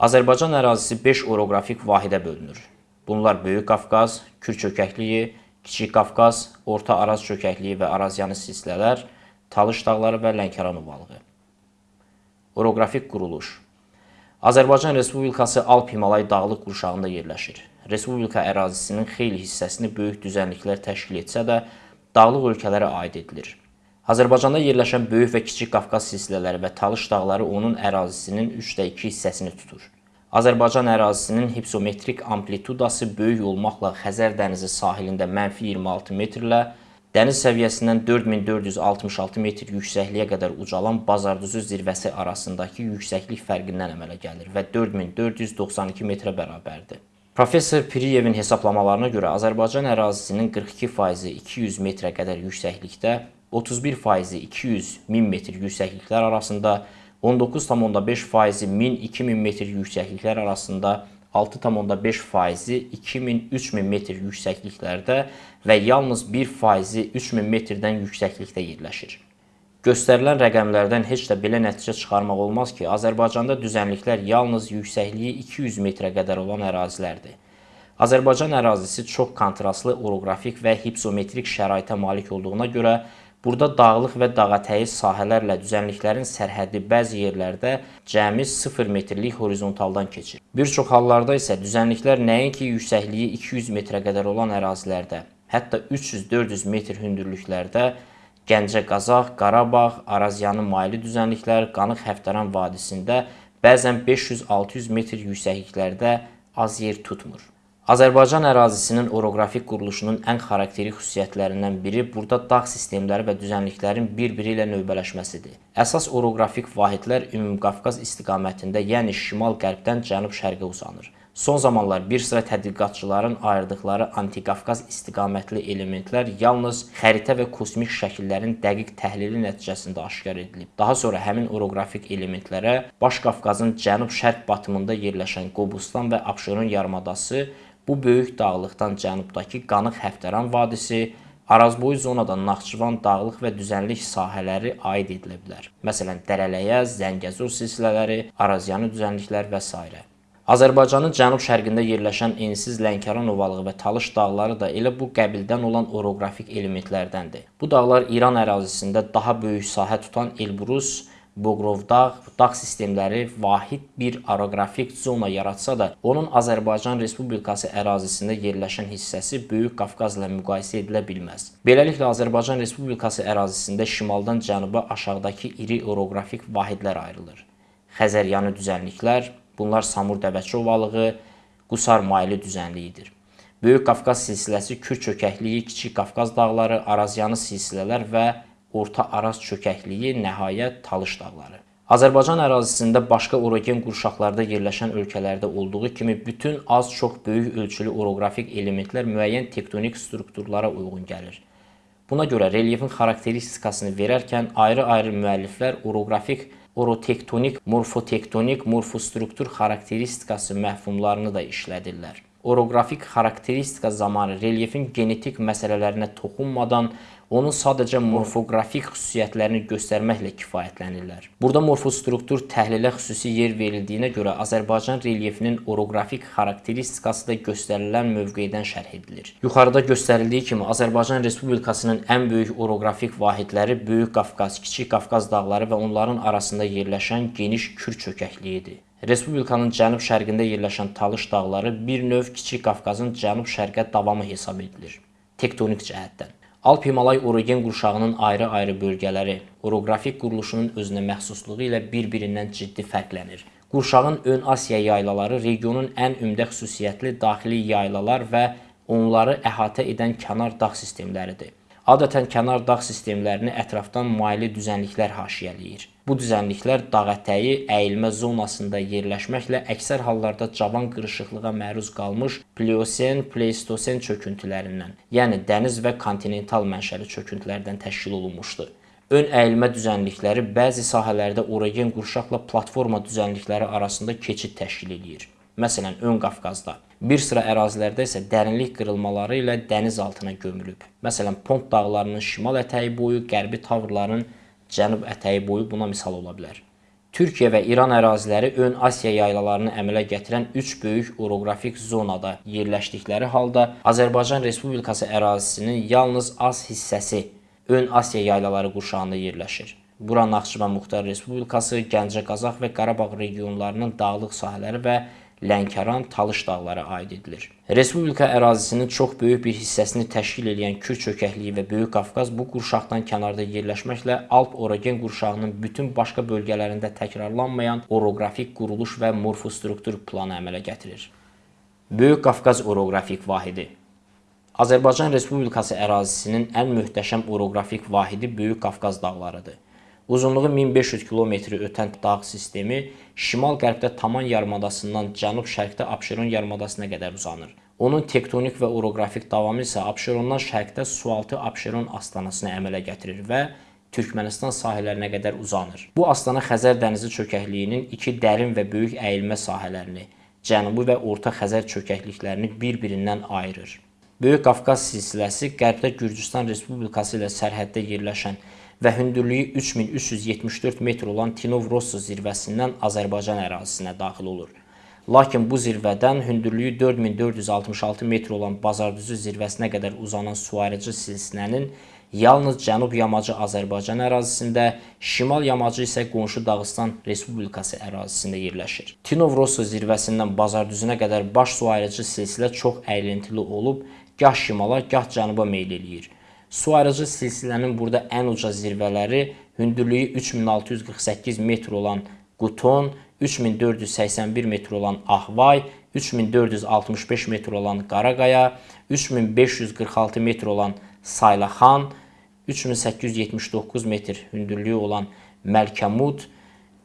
Azərbaycan ərazisi 5 oroqrafik vahidə bölünür. Bunlar Böyük Qafqaz, Kür çökəkliyi, Kiçik Qafqaz, Orta Araz çökəkliyi və Arazyanı silsilələr, Talış dağları və Lənkəran ovalığı. Oroqrafik quruluş Azərbaycan Respublikası Alp-Himalay dağlıq qurşağında yerləşir. Respublika ərazisinin xeyli hissəsini böyük düzənliklər təşkil etsə də, dağlıq ölkələrə aid edilir. Azərbaycanda yerləşən Böyük və Kiçik Qafqaz silsilələri və Talış dağları onun ərazisinin 3də 2 hissəsini tutur. Azərbaycan ərazisinin hipsometrik amplitudası böyük olmaqla Xəzər dənizi sahilində mənfi 26 metrlə dəniz səviyyəsindən 4466 metr yüksəkliyə qədər ucalan Bazardüzü zirvəsi arasındakı yüksəklik fərqindən əmələ gəlir və 4492 metrə bərabərdir. Professor Piriyevin hesablamalarına görə Azərbaycan ərazisinin 42%-i 200 metrə qədər yüksəklikdə, 31%-i 200-1000 metr yüksəkliklər arasında, 19,5%-i 1000-2000 metr yüksəkliklər arasında 6,5%-i 2000-3000 metr yüksəkliklərdə və yalnız 1%-i 3000 metrdən yüksəklikdə yerləşir. Göstərilən rəqəmlərdən heç də belə nəticə çıxarmaq olmaz ki, Azərbaycanda düzənliklər yalnız yüksəkliyi 200 metrə qədər olan ərazilərdir. Azərbaycan ərazisi çox kontrastlı oroqrafik və hipsometrik şəraitə malik olduğuna görə Burada dağlıq və dağətəyi sahələrlə düzənliklərin sərhəddi bəzi yerlərdə cəmi 0 metrlik horizontaldan keçir. Bir çox hallarda isə düzənliklər nəinki yüksəkliyi 200 metrə qədər olan ərazilərdə, hətta 300-400 metr hündürlüklərdə Gəncə Qazaq, Qarabağ, Arazyanı maylı düzənliklər, Qanıq Həftəran vadisində bəzən 500-600 metr yüksəkliklərdə az yer tutmur. Azərbaycan ərazisinin oroqrafik quruluşunun ən xarakterik xüsusiyyətlərindən biri burada dağ sistemləri və düzənliklərin bir-biri ilə növbələşməsidir. Əsas oroqrafik vahidlər Ümumqafqaz istiqamətində, yəni şimal-qərbdən cənub-şərqə uzanır. Son zamanlar bir sıra tədqiqatçıların ayırdıqları antiqafqaz istiqamətli elementlər yalnız xəritə və kosmik şəkillərin dəqiq təhlili nəticəsində aşkar edilib. Daha sonra həmin oroqrafik elementlərə Baş Qafqazın cənub-şərq batımında yerləşən Qobustan və Abşeron yarımadası Bu böyük dağlıqdan cənubdakı Qanıq Həftəran vadisi, Arazboyu zonadan Naxçıvan dağlıq və düzənlik sahələri aid edilə bilər. Məsələn, Dərələyə, Zəngəzur silsilələri, Arazyanı düzənliklər və s. Azərbaycanın cənub-şərqində yerləşən ensiz Lənkəran ovalığı və Talış dağları da elə bu qəbildən olan oroqrafik elementlərdəndir. Bu dağlar İran ərazisində daha böyük sahə tutan Elbrus, Boqrovdağ, dağ sistemləri vahid bir oroqrafik zona yaratsa da, onun Azərbaycan Respublikası ərazisində yerləşən hissəsi Böyük Qafqazla müqayisə edilə bilməz. Beləliklə Azərbaycan Respublikası ərazisində şimaldan cənuba aşağıdakı iri oroqrafik vahidlər ayrılır. Xəzəryanı düzənliklər, bunlar Samur Dəvəçi ovalığı, Qusar maylı düzənliyidir. Böyük Qafqaz silsiləsi Kür çökəkliyi, Kiçik Qafqaz dağları, Arazyanı silsilələr və Orta Araz çökəkliyi, nəhayət Talış dağları. Azərbaycan ərazisində başqa orogen qurşaqlarda yerləşən ölkələrdə olduğu kimi bütün az-çox böyük ölçülü oroqrafik elementlər müəyyən tektonik strukturlara uyğun gəlir. Buna görə relyefin xarakteristikasını verərkən ayrı-ayrı müəlliflər oroqrafik, orotektonik, morfotektonik, morfostruktur xarakteristikası məfhumlarını da işlədirlər. Oroqrafik xarakteristika zamanı relyefin genetik məsələlərinə toxunmadan onun sadəcə morfoqrafik xüsusiyyətlərini göstərməklə kifayətlənirlər. Burada morfostruktur təhlilə xüsusi yer verildiyinə görə Azərbaycan relyefinin oroqrafik xarakteristikası da göstərilən mövqedən şərh edilir. Yuxarıda göstərildiyi kimi Azərbaycan Respublikasının ən böyük oroqrafik vahidləri Böyük Qafqaz, Kiçik Qafqaz dağları və onların arasında yerləşən geniş Kür çökəkliyidir. Respublikanın cənub-şərqində yerləşən Talış dağları bir növ Kiçik Qafqazın cənub-şərqə davamı hesab edilir. Tektonik cəhətdən. Alp-Himalay orogen qurşağının ayrı-ayrı bölgələri oroqrafik quruluşunun özünə məxsusluğu ilə bir-birindən ciddi fərqlənir. Qurşağın ön Asiya yaylaları regionun ən ümdə xüsusiyyətli daxili yaylalar və onları əhatə edən kənar dağ sistemləridir. Adətən kənar dağ sistemlərini ətrafdan maylı düzənliklər haşiyələyir. Bu düzənliklər dağətəyi əyilmə zonasında yerləşməklə əksər hallarda cavan qırışıqlığa məruz qalmış Pliosen, Pleistosen çöküntülərindən, yəni dəniz və kontinental mənşəli çöküntülərdən təşkil olunmuşdur. Ön əyilmə düzənlikləri bəzi sahələrdə orogen qurşaqla platforma düzənlikləri arasında keçid təşkil edir. Məsələn, Ön Qafqazda. Bir sıra ərazilərdə isə dərinlik qırılmaları ilə dəniz altına gömülüb. Məsələn, Pont dağlarının şimal ətəyi boyu, qərbi Tavrların cənub ətəyi boyu buna misal ola bilər. Türkiyə və İran əraziləri ön Asiya yaylalarını əmələ gətirən 3 böyük oroqrafik zonada yerləşdikləri halda Azərbaycan Respublikası ərazisinin yalnız az hissəsi ön Asiya yaylaları qurşağında yerləşir. Bura Naxçıvan Muxtar Respublikası, Gəncə, Qazax və Qarabağ regionlarının dağlıq sahələri və Lənkəran, Talış dağları aid edilir. Respublika ərazisinin çox böyük bir hissəsini təşkil edən Kür çökəkliyi və Böyük Qafqaz bu qurşaqdan kənarda yerləşməklə Alp-Orogen qurşağının bütün başqa bölgələrində təkrarlanmayan oroqrafik quruluş və morfostruktur planı əmələ gətirir. Böyük Qafqaz oroqrafik vahidi Azərbaycan Respublikası ərazisinin ən möhtəşəm oroqrafik vahidi Böyük Qafqaz dağlarıdır. Uzunluğu 1500 kilometri ötən dağ sistemi şimal-qərbdə Taman yarımadasından cənub-şərqdə Abşeron yarımadasına qədər uzanır. Onun tektonik və oroqrafik davamı isə Abşerondan şərqdə sualtı Abşeron astanasına əmələ gətirir və Türkmənistan sahillərinə qədər uzanır. Bu astana Xəzər dənizi çökəkliyinin iki dərin və böyük əyilmə sahələrini, Cənubi və Orta Xəzər çökəkliklərini bir-birindən ayırır. Böyük Qafqaz silsiləsi qərbdə Gürcüstan Respublikası ilə sərhəddə yerləşən və hündürlüyü 3374 metr olan Tinov-Rosso zirvəsindən Azərbaycan ərazisinə daxil olur. Lakin bu zirvədən hündürlüyü 4466 metr olan Bazardüzü zirvəsinə qədər uzanan suayırıcı silsilənin yalnız cənub yamacı Azərbaycan ərazisində, şimal yamacı isə qonşu Dağıstan Respublikası ərazisində yerləşir. Tinov-Rosso zirvəsindən Bazardüzünə qədər baş suayırıcı silsilə çox əyrintili olub, gah şimala, gah cənuba meyl eləyir. Su ayırıcı silsilənin burada ən uca zirvələri hündürlüyü 3648 metr olan Quton, 3481 metr olan Ahvay, 3465 metr olan Qaraqaya, 3546 metr olan Saylaxan, 3879 metr hündürlüyü olan Məlkəmud,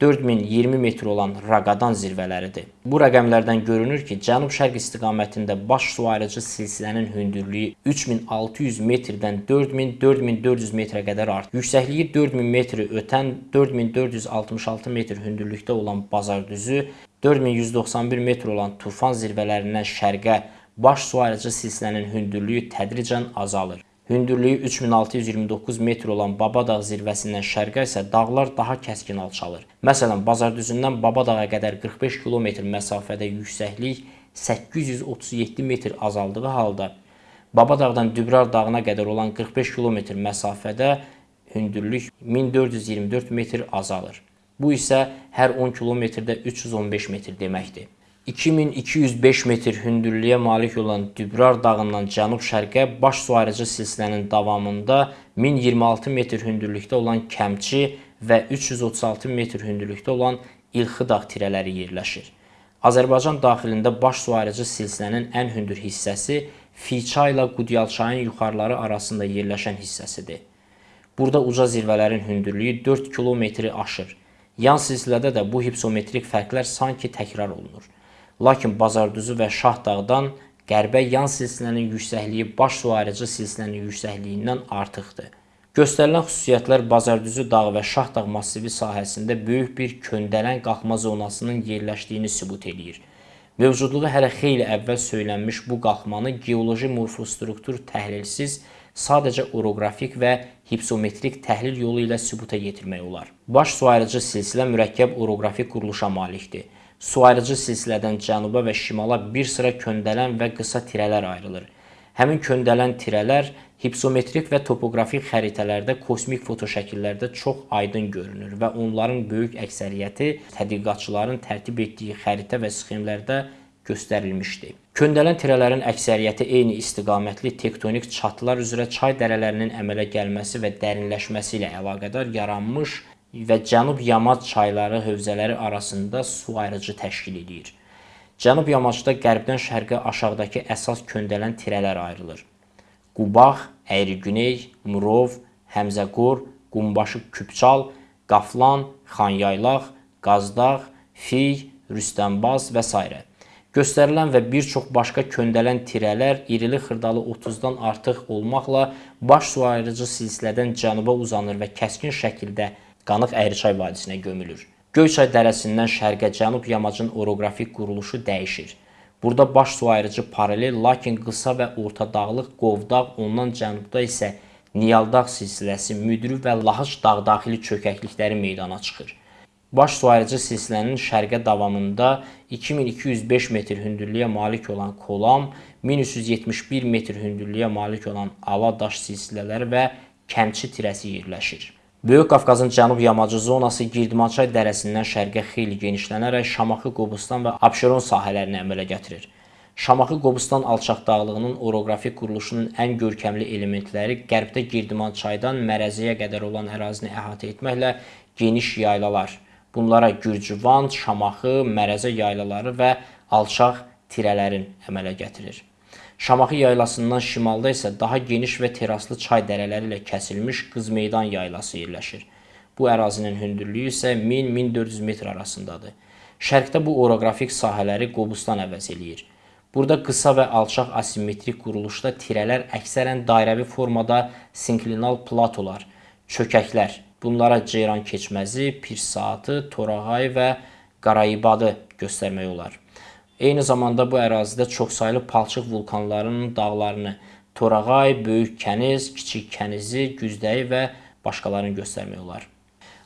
4020 metr olan Raqadan zirvələridir. Bu rəqəmlərdən görünür ki, cənub-şərq istiqamətində baş su ayrıcı silsilənin hündürlüyü 3600 metrdən 4000-4400 metrə qədər artır. Yüksəkliyi 4000 metri ötən 4466 metr hündürlükdə olan Bazardüzü, 4191 metr olan Tufan zirvələrindən şərqə baş su ayrıcı silsilənin hündürlüyü tədricən azalır. Hündürlüyü 3629 metr olan Babadağ zirvəsindən şərqə isə dağlar daha kəskin alçalır. Məsələn, Bazardüzündən Babadağa qədər 45 km məsafədə yüksəklik 837 metr azaldığı halda Babadağdan Dübrar dağına qədər olan 45 km məsafədə hündürlük 1424 metr azalır. Bu isə hər 10 kilometrdə 315 metr deməkdir. 2205 metr hündürlüyə malik olan Dübrar dağından cənub-şərqə baş su ayrıcı silsilənin davamında 1026 metr hündürlükdə olan Kəmçi və 336 metr hündürlükdə olan İlxı dağ tirələri yerləşir. Azərbaycan daxilində baş su ayrıcı silsilənin ən hündür hissəsi Fiça ilə Qudyalçayın yuxarıları arasında yerləşən hissəsidir. Burada uca zirvələrin hündürlüyü 4 kilometri aşır. Yan silsilədə də bu hipsometrik fərqlər sanki təkrar olunur. Lakin Bazardüzü və Şahdağdan qərbə yan silsilənin yüksəkliyi baş su ayrıcı silsilənin yüksəkliyindən artıqdır. Göstərilən xüsusiyyətlər Bazardüzü dağı və Şahdağ massivi sahəsində böyük bir köndələn qalxma zonasının yerləşdiyini sübut eləyir. Mövcudluğu hələ xeyli əvvəl söylənmiş bu qalxmanı geoloji morfostruktur təhlilsiz sadəcə oroqrafik və hipsometrik təhlil yolu ilə sübuta yetirmək olar. Baş su ayrıcı silsilə mürəkkəb oroqrafik quruluşa malikdir. Su ayrıcı silsilədən cənuba və şimala bir sıra köndələn və qısa tirələr ayrılır. Həmin köndələn tirələr hipsometrik və topoqrafik xəritələrdə kosmik fotoşəkillərdə çox aydın görünür və onların böyük əksəriyyəti tədqiqatçıların tərtib etdiyi xəritə və sxemlərdə göstərilmişdir. Köndələn tirələrin əksəriyyəti eyni istiqamətli tektonik çatlar üzrə çay dərələrinin əmələ gəlməsi və dərinləşməsi ilə əlaqədar yaranmış və Cənub Yamac çayları hövzələri arasında su ayrıcı təşkil edir. Cənub yamacda qərbdən şərqə aşağıdakı əsas köndələn tirələr ayrılır. Qubax, Əyrigüney, Murov, Həmzəqor, Qumbaşı Küpçal, Qaflan, Xanyaylaq, Qazdağ, Fiy, Rüstəmbaz və s. Göstərilən və bir çox başqa köndələn tirələr irili xırdalı 30-dan artıq olmaqla baş su ayrıcı silsilədən cənuba uzanır və kəskin şəkildə Qanıq Əyriçay vadisinə gömülür. Göyçay dərəsindən şərqə cənub yamacın oroqrafik quruluşu dəyişir. Burada baş su ayrıcı paralel, lakin qısa və orta dağlıq Qovdağ, ondan cənubda isə Niyaldağ silsiləsi, Müdrü və Lahıc dağ daxili çökəklikləri meydana çıxır. Baş su ayırıcı silsilənin şərqə davamında 2205 metr hündürlüyə malik olan Kolam, 1371 metr hündürlüyə malik olan Ala daş silsilələri və Kəmçi tirəsi yerləşir. Böyük Qafqazın cənub yamacı zonası Girdmançay dərəsindən şərqə xeyli genişlənərək Şamaxı, Qobustan və Abşeron sahələrini əmələ gətirir. Şamaxı Qobustan alçaq dağlığının oroqrafik quruluşunun ən görkəmli elementləri qərbdə Girdmançaydan Mərəziyə qədər olan ərazini əhatə etməklə geniş yaylalar, bunlara Gürcüvan, Şamaxı, Mərəzə yaylaları və alçaq tirələrin əmələ gətirir. Şamaxı yaylasından şimalda isə daha geniş və teraslı çay dərələri ilə kəsilmiş Qızmeydan yaylası yerləşir. Bu ərazinin hündürlüyü isə 1000-1400 metr arasındadır. Şərqdə bu oroqrafik sahələri Qobustan əvəz eləyir. Burada qısa və alçaq asimetrik quruluşda tirələr əksərən dairəvi formada sinklinal platolar, çökəklər, bunlara Ceyran keçməzi, Pir saatı, Torağay və Qarayibadı göstərmək olar. Eyni zamanda bu ərazidə çoxsaylı palçıq vulkanlarının dağlarını Torağay, Böyük Kəniz, Kiçik Kənizi, Güzdəyi və başqalarını göstərmək olar.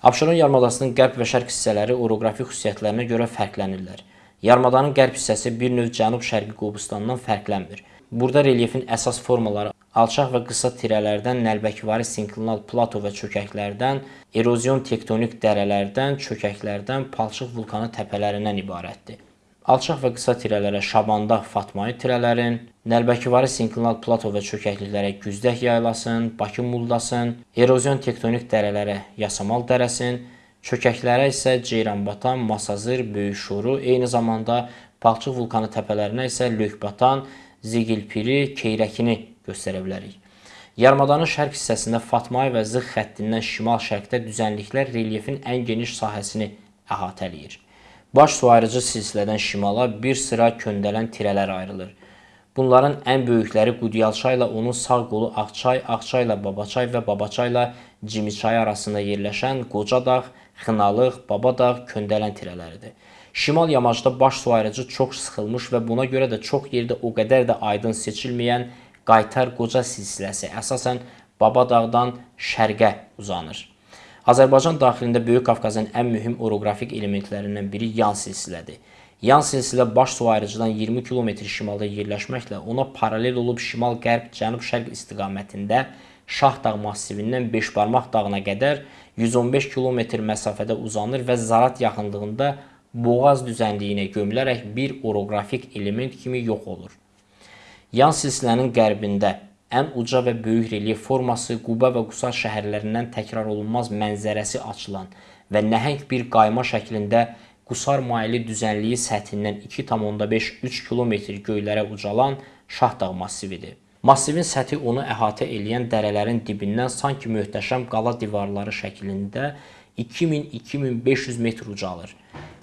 Abşeron yarımadasının qərb və şərq hissələri oroqrafik xüsusiyyətlərinə görə fərqlənirlər. Yarımadanın qərb hissəsi bir növ cənub-şərqi Qobustandan fərqlənmir. Burada relyefin əsas formaları alçaq və qısa tirələrdən, nəlbəkivari sinklinal plato və çökəklərdən, erozyon tektonik dərələrdən, çökəklərdən, palçıq vulkanı təpələrindən ibarətdir. Alçaq və qısa tirələrə Şabanda Fatmayı tirələrin, Nəlbəkivari sinklinal plato və çökəkliklərə Güzdək yaylasın, Bakı Muldasın, erozyon tektonik dərələrə Yasamal dərəsin, çökəklərə isə Ceyranbatan, Masazır, Böyük Şuru, eyni zamanda Palçıq vulkanı təpələrinə isə Lökbatan, Zigilpiri, Keyrəkini göstərə bilərik. Yarımadanın şərq hissəsində Fatmayı və Zığ xəttindən şimal-şərqdə düzənliklər relyefin ən geniş sahəsini əhatə eləyir. Baş su ayırıcı silsilədən şimala bir sıra köndələn tirələr ayrılır. Bunların ən böyükləri Qudyalçay ilə onun sağ qolu Ağçay, Ağçay ilə Babaçay və Babaçay ilə Cimiçay arasında yerləşən Qocadağ, Xınalıq, Babadağ köndələn tirələridir. Şimal yamacda baş su ayırıcı çox sıxılmış və buna görə də çox yerdə o qədər də aydın seçilməyən Qaytar Qoca silsiləsi əsasən Babadağdan şərqə uzanır. Azərbaycan daxilində Böyük Qafqazın ən mühüm oroqrafik elementlərindən biri yan silsilədir. Yan silsilə baş su ayrıcıdan 20 km şimalda yerləşməklə ona paralel olub şimal-qərb, cənub-şərq istiqamətində Şahdağ massivindən Beşbarmaq dağına qədər 115 km məsafədə uzanır və Zarat yaxınlığında Boğaz düzənliyinə gömülərək bir oroqrafik element kimi yox olur. Yan silsilənin qərbində ən uca və böyük relyef forması Quba və Qusar şəhərlərindən təkrar olunmaz mənzərəsi açılan və nəhəng bir qayma şəklində Qusar maili düzənliyi səthindən 2,5-3 km göylərə ucalan Şahdağ massividir. Massivin səthi onu əhatə eləyən dərələrin dibindən sanki möhtəşəm qala divarları şəklində 2000-2500 metr ucalır.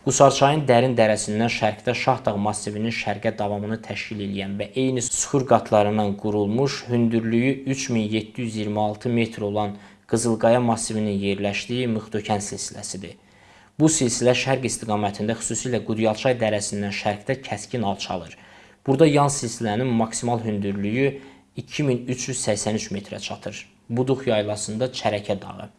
Qusarçayın dərin dərəsindən şərqdə Şahdağ massivinin şərqə davamını təşkil edən və eyni suxur qatlarından qurulmuş, hündürlüyü 3726 metr olan Qızılqaya massivinin yerləşdiyi Mıxtökən silsiləsidir. Bu silsilə şərq istiqamətində xüsusilə Qudyalçay dərəsindən şərqdə kəskin alçalır. Burada yan silsilənin maksimal hündürlüyü 2383 metrə çatır. Buduq yaylasında Çərəkə dağı.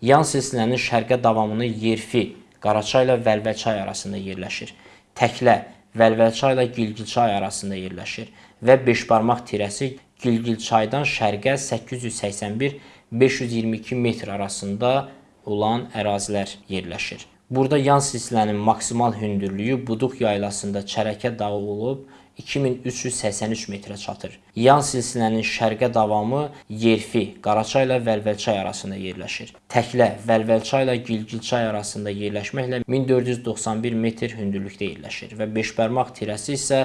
Yan silsilənin şərqə davamını Yerfi Qaraçay ilə Vəlvəlçay arasında yerləşir. Təklə Vəlvəlçay ilə Gilgilçay arasında yerləşir və beşbarmaq tirəsi Gilgilçaydan şərqə 881-522 metr arasında olan ərazilər yerləşir. Burada yan silsilənin maksimal hündürlüyü Buduq yaylasında Çərəkə dağı olub 2383 metrə çatır. Yan silsilənin şərqə davamı Yerfi, Qaraçay ilə Vəlvəlçay arasında yerləşir. Təklə Vəlvəlçay ilə Gilgilçay arasında yerləşməklə 1491 metr hündürlükdə yerləşir və beşbarmaq tirəsi isə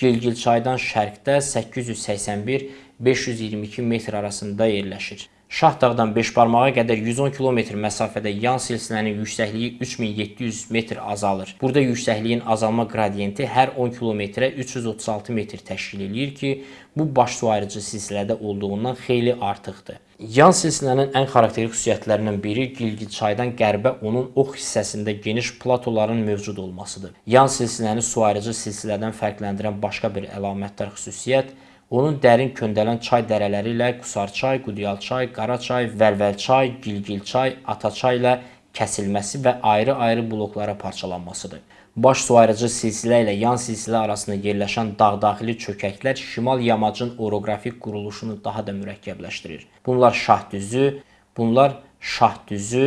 Gilgilçaydan şərqdə 881-522 metr arasında yerləşir. Şahdağdan Beşbarmağa qədər 110 km məsafədə yan silsilənin yüksəkliyi 3700 metr azalır. Burada yüksəkliyin azalma qradiyenti hər 10 kilometrə 336 metr təşkil eləyir ki, bu baş su ayırıcı silsilədə olduğundan xeyli artıqdır. Yan silsilənin ən xarakterik xüsusiyyətlərindən biri Gilgit çaydan qərbə onun ox hissəsində geniş platoların mövcud olmasıdır. Yan silsiləni su ayırıcı silsilədən fərqləndirən başqa bir əlamətdar xüsusiyyət onun dərin köndələn çay dərələri ilə Qusarçay, Qudyalçay, Qaraçay, Vəlvəlçay, Gilgilçay, Ataçay ilə kəsilməsi və ayrı-ayrı bloklara parçalanmasıdır. Baş su ayırıcı silsilə ilə yan silsilə arasında yerləşən dağ-daxili çökəklər şimal yamacın oroqrafik quruluşunu daha da mürəkkəbləşdirir. Bunlar Şahdüzü, bunlar Şahdüzü,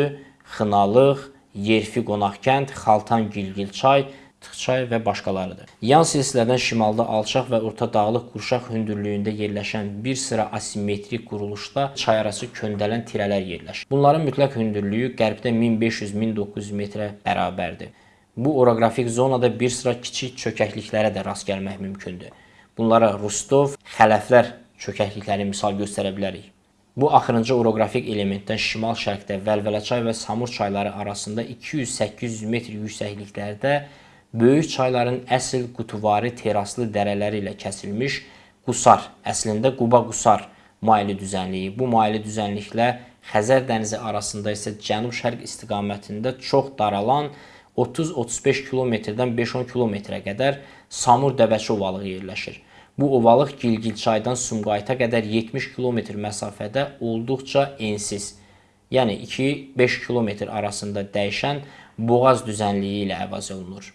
Xınalıq, Yerfi Qonaqkənd, Xaltan Gilgilçay, Tıxçay və başqalarıdır. Yan silsilədən şimalda alçaq və orta dağlıq qurşaq hündürlüyündə yerləşən bir sıra asimetrik quruluşda çayarası köndələn tirələr yerləşir. Bunların mütləq hündürlüyü qərbdə 1500-1900 metrə bərabərdir. Bu oroqrafik zonada bir sıra kiçik çökəkliklərə də rast gəlmək mümkündür. Bunlara Rustov, Xələflər çökəklikləri misal göstərə bilərik. Bu axırıncı oroqrafik elementdən şimal-şərqdə Vəlvələçay və Samur çayları arasında 200-800 metr yüksəkliklərdə böyük çayların əsl qutuvari teraslı dərələri ilə kəsilmiş Qusar, əslində Quba-Qusar maili düzənliyi. Bu maili düzənliklə Xəzər dənizi arasında isə cənub-şərq istiqamətində çox daralan 30-35 kilometrdən 5-10 kilometrə qədər Samur Dəvəçi ovalığı yerləşir. Bu ovalıq Gilgilçaydan Sumqayıta qədər 70 kilometr məsafədə olduqca ensiz, yəni 2-5 kilometr arasında dəyişən boğaz düzənliyi ilə əvəz olunur.